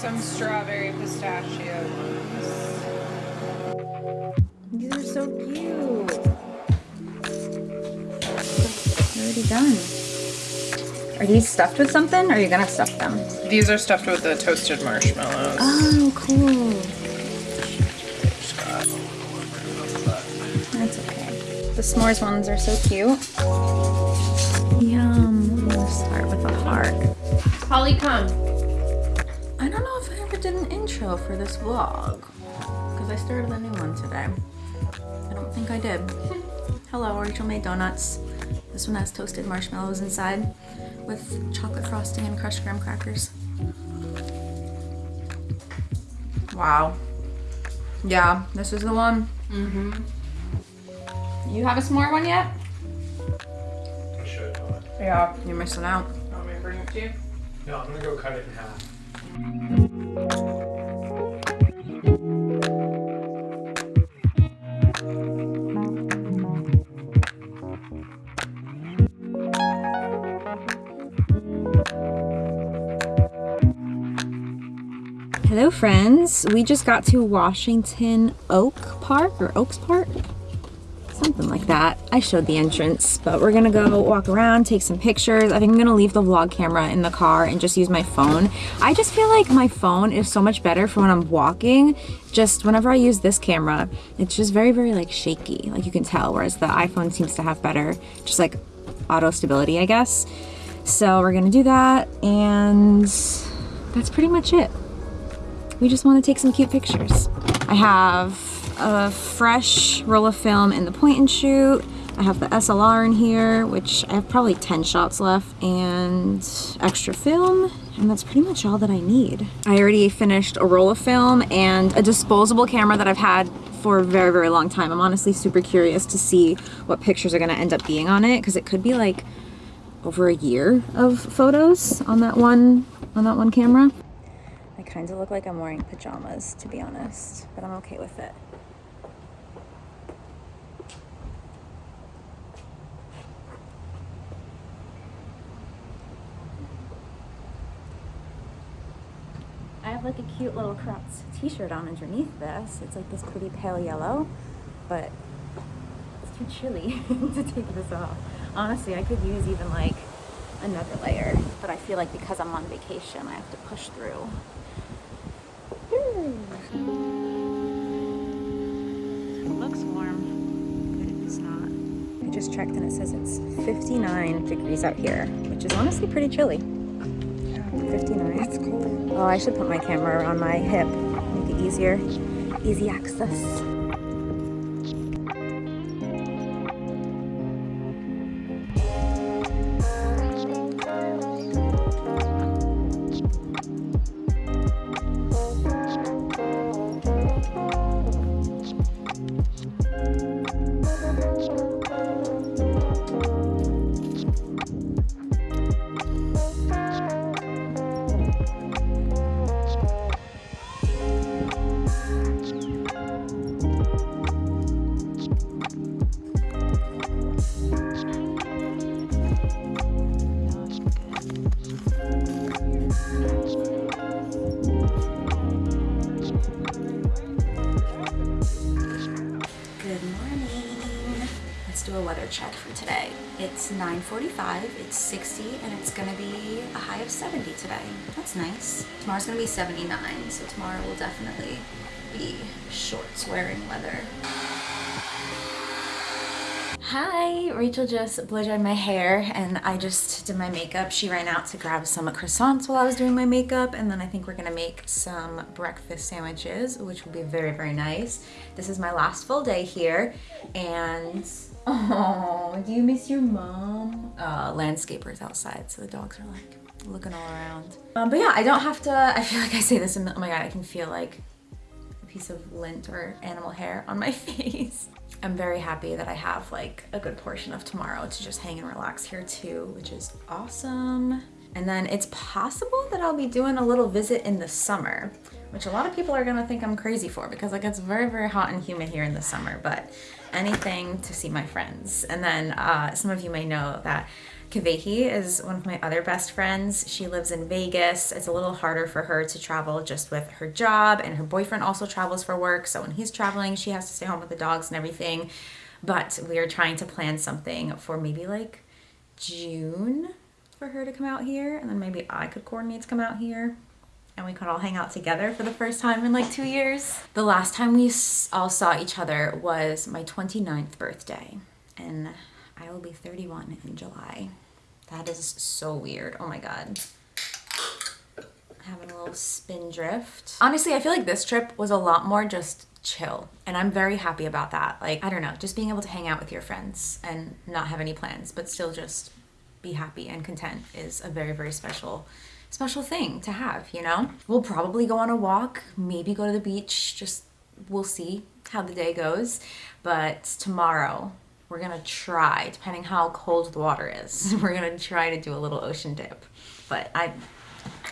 some strawberry pistachio ones. These are so cute. Already done. Are these stuffed with something or are you gonna stuff them? These are stuffed with the toasted marshmallows. Oh, cool. That's okay. The s'mores ones are so cute. Yum. Gonna start with a heart. Holly, come. Did an intro for this vlog because I started a new one today. I don't think I did. Hello, Rachel made donuts. This one has toasted marshmallows inside with chocolate frosting and crushed graham crackers. Wow. Yeah, this is the one. Mm-hmm. You have a s'more one yet? I should, but Yeah. You're missing out. Want me to bring it to you? no, I'm gonna go cut it in half. Hello friends, we just got to Washington Oak Park or Oaks Park, that. I showed the entrance, but we're gonna go walk around, take some pictures. I think I'm gonna leave the vlog camera in the car and just use my phone. I just feel like my phone is so much better for when I'm walking. Just whenever I use this camera, it's just very, very like shaky, like you can tell, whereas the iPhone seems to have better, just like auto stability, I guess. So we're gonna do that and that's pretty much it we just want to take some cute pictures. I have a fresh roll of film in the point and shoot. I have the SLR in here, which I have probably 10 shots left, and extra film, and that's pretty much all that I need. I already finished a roll of film and a disposable camera that I've had for a very, very long time. I'm honestly super curious to see what pictures are gonna end up being on it, because it could be like over a year of photos on that one, on that one camera. I kind of look like I'm wearing pajamas, to be honest, but I'm okay with it. Have like a cute little cropped t-shirt on underneath this. It's like this pretty pale yellow, but it's too chilly to take this off. Honestly, I could use even like another layer, but I feel like because I'm on vacation, I have to push through. It looks warm. If it's not. I just checked and it says it's 59 degrees out here, which is honestly pretty chilly. 59. That's cool. Oh, I should put my camera around my hip. Make it easier. Easy access. It's 9.45, it's 60, and it's gonna be a high of 70 today. That's nice. Tomorrow's gonna be 79, so tomorrow will definitely be shorts wearing weather. Hi, Rachel just blow dried my hair and I just did my makeup. She ran out to grab some croissants while I was doing my makeup and then I think we're gonna make some breakfast sandwiches, which will be very, very nice. This is my last full day here and oh, do you miss your mom? Uh, landscapers outside, so the dogs are like looking all around. Um, but yeah, I don't have to, I feel like I say this, oh my god, I can feel like a piece of lint or animal hair on my face. I'm very happy that I have like a good portion of tomorrow to just hang and relax here too, which is awesome. And then it's possible that I'll be doing a little visit in the summer, which a lot of people are gonna think I'm crazy for because like it's very, very hot and humid here in the summer, but anything to see my friends. And then uh, some of you may know that Kavehi is one of my other best friends. She lives in Vegas. It's a little harder for her to travel just with her job, and her boyfriend also travels for work. So when he's traveling, she has to stay home with the dogs and everything. But we are trying to plan something for maybe like June for her to come out here, and then maybe I could coordinate to come out here and we could all hang out together for the first time in like two years. The last time we all saw each other was my 29th birthday, and I will be 31 in July. That is so weird. Oh my god. Having a little Spindrift. Honestly, I feel like this trip was a lot more just chill, and I'm very happy about that. Like, I don't know, just being able to hang out with your friends and not have any plans, but still just be happy and content is a very, very special special thing to have, you know? We'll probably go on a walk, maybe go to the beach, just we'll see how the day goes. But tomorrow, we're gonna try, depending how cold the water is, we're gonna try to do a little ocean dip. But I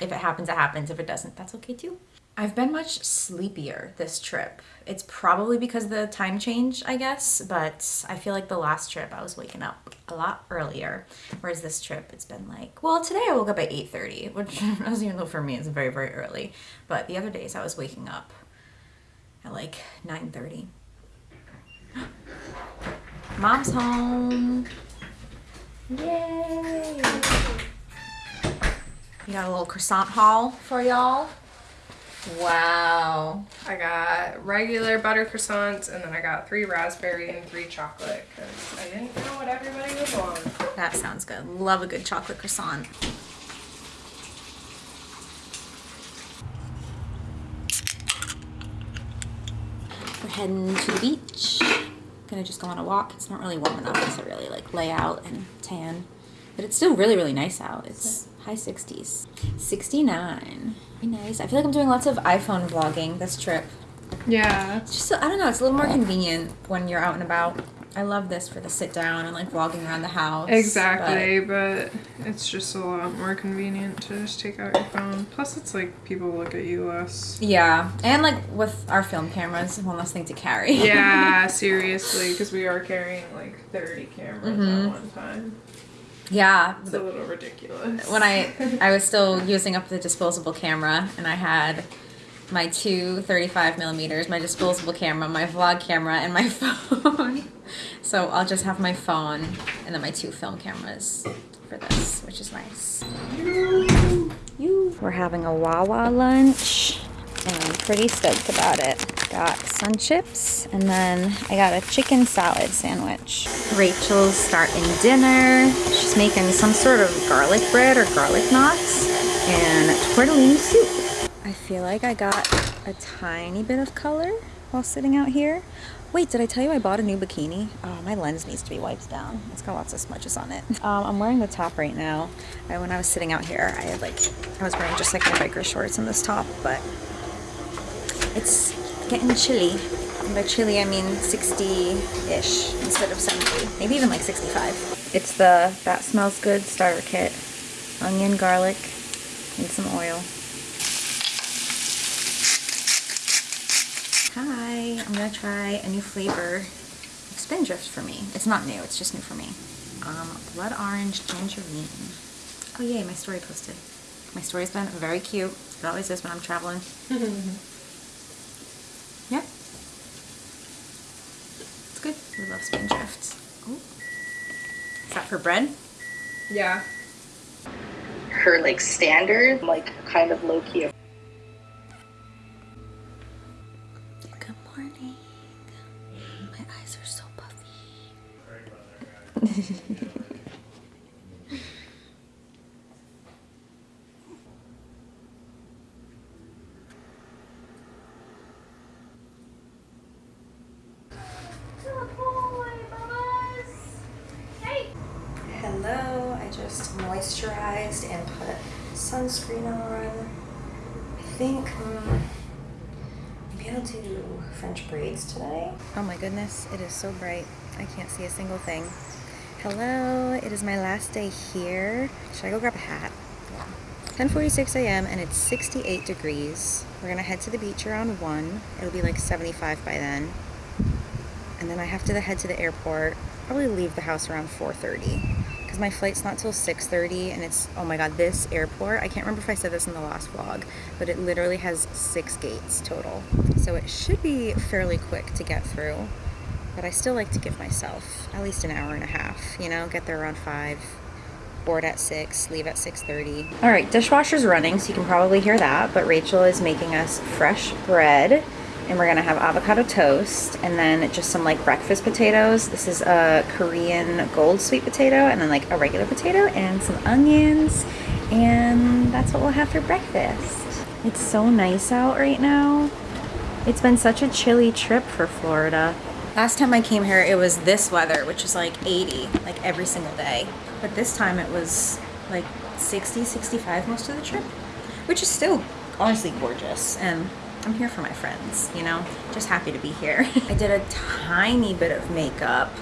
if it happens, it happens. If it doesn't, that's okay too. I've been much sleepier this trip. It's probably because of the time change, I guess, but I feel like the last trip I was waking up a lot earlier, whereas this trip it's been like, well, today I woke up at 8:30, which as you know for me is very very early, but the other days I was waking up at like 9:30. Mom's home. Yay! We got a little croissant haul for y'all. Wow. I got regular butter croissants and then I got three raspberry and three chocolate because I didn't know what everybody would want. That sounds good. Love a good chocolate croissant. We're heading to the beach. Gonna just go on a walk. It's not really warm enough to really like lay out and tan. But it's still really, really nice out. It's high 60s. 69. Very nice. I feel like I'm doing lots of iPhone vlogging this trip. Yeah. It's just, I don't know, it's a little more convenient when you're out and about. I love this for the sit down and like vlogging around the house. Exactly, but it's just a lot more convenient to just take out your phone. Plus, it's like people look at you less. yeah, and like with our film cameras, one less thing to carry. Yeah, seriously, because we are carrying like 30 cameras at mm-hmm. one time. Yeah. It's a little ridiculous. When I I was still using up the disposable camera, and I had my two 35 millimeters, my disposable camera, my vlog camera, and my phone. so I'll just have my phone and then my two film cameras for this, which is nice. You. We're having a Wawa lunch, and I'm pretty stoked about it. Got sun chips, and then I got a chicken salad sandwich. Rachel's starting dinner. She's making some sort of garlic bread or garlic knots and tortellini soup. I feel like I got a tiny bit of color while sitting out here. Wait, did I tell you I bought a new bikini? Oh, my lens needs to be wiped down. It's got lots of smudges on it. Um, I'm wearing the top right now. I, when I was sitting out here, I had like, I was wearing just like my biker shorts and this top, but it's getting chilly. And by chilly, I mean 60-ish instead of 70. Maybe even like 65. It's the That Smells Good starter kit. Onion, garlic, and some oil. Hi, I'm gonna try a new flavor of Spindrift for me. It's not new, it's just new for me. Um, blood orange tangerine. Oh yay, my story posted. My story's been very cute. It always is when I'm traveling. Yep. It's good. We love Spindrift. Oh. Is that for bread? yeah. her like standard, like kind of low key. Hello, I just moisturized and put sunscreen on. I think mm, maybe I'll do French braids today. Oh my goodness, it is so bright. I can't see a single thing. Hello, it is my last day here. Should I go grab a hat? 10:46 a.m. and it's 68 degrees. We're gonna head to the beach around one. It'll be like 75 by then. And then I have to head to the airport. Probably leave the house around 4:30 because my flight's not till 6.30 and it's, oh my god, this airport, I can't remember if I said this in the last vlog, but it literally has six gates total. So it should be fairly quick to get through, but I still like to give myself at least an hour and a half, you know, get there around 5, board at 6, leave at 6.30. All right, dishwasher's running, so you can probably hear that, but Rachel is making us fresh bread and we're gonna have avocado toast and then just some like breakfast potatoes. This is a Korean gold sweet potato and then like a regular potato and some onions and that's what we'll have for breakfast. It's so nice out right now. It's been such a chilly trip for Florida. Last time I came here, it was this weather, which is like 80, like every single day. But this time it was like 60, 65 most of the trip, which is still honestly gorgeous. And I'm here for my friends, you know? Just happy to be here. I did a tiny bit of makeup.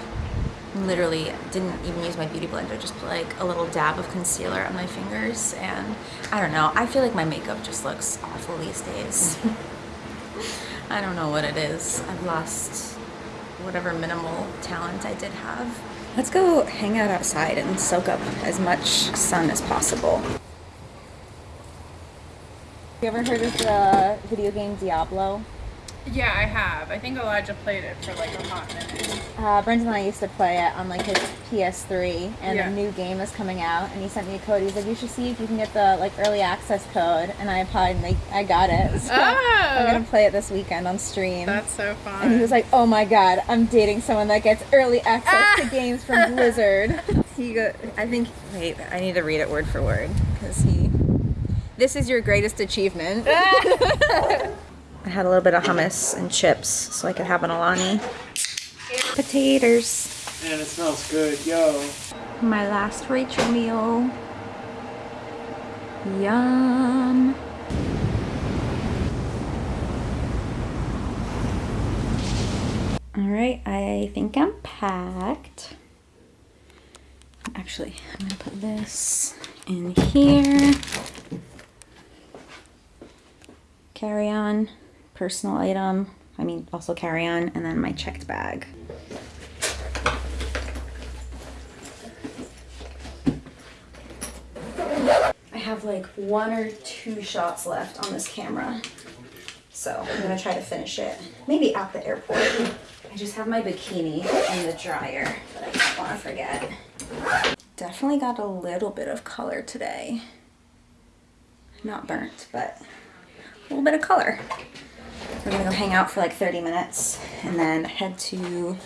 Literally didn't even use my beauty blender, just put like a little dab of concealer on my fingers. And I don't know, I feel like my makeup just looks awful these days. I don't know what it is. I've lost whatever minimal talent I did have. Let's go hang out outside and soak up as much sun as possible. You ever heard of the video game Diablo? Yeah, I have. I think Elijah played it for like a hot minute. Uh, Brendan and I used to play it on like his PS3, and Yeah. a new game is coming out, and he sent me a code. He's like, "You should see if you can get the like early access code," and I applied, and they, I got it. So I'm gonna Oh, play it this weekend on stream. that's so fun. and he was like, "Oh my god, I'm dating someone that gets early access to games from Blizzard." he go, I think. Wait, I need to read it word for word because he. This is your greatest achievement. I had a little bit of hummus and chips so I could have an Alani. Potatoes. Man, it smells good, yo. My last Rachel meal. Yum. All right, I think I'm packed. Actually, I'm gonna put this in here. Carry on, personal item. I mean, also carry on, and then my checked bag. I have like one or two shots left on this camera. So I'm gonna try to finish it. Maybe at the airport. I just have my bikini in the dryer, but I don't wanna forget. Definitely got a little bit of color today. Not burnt, but a little bit of color. We're gonna go hang out for like 30 minutes and then head to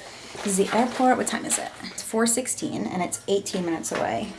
the airport. What time is it? It's 4.16 and it's 18 minutes away.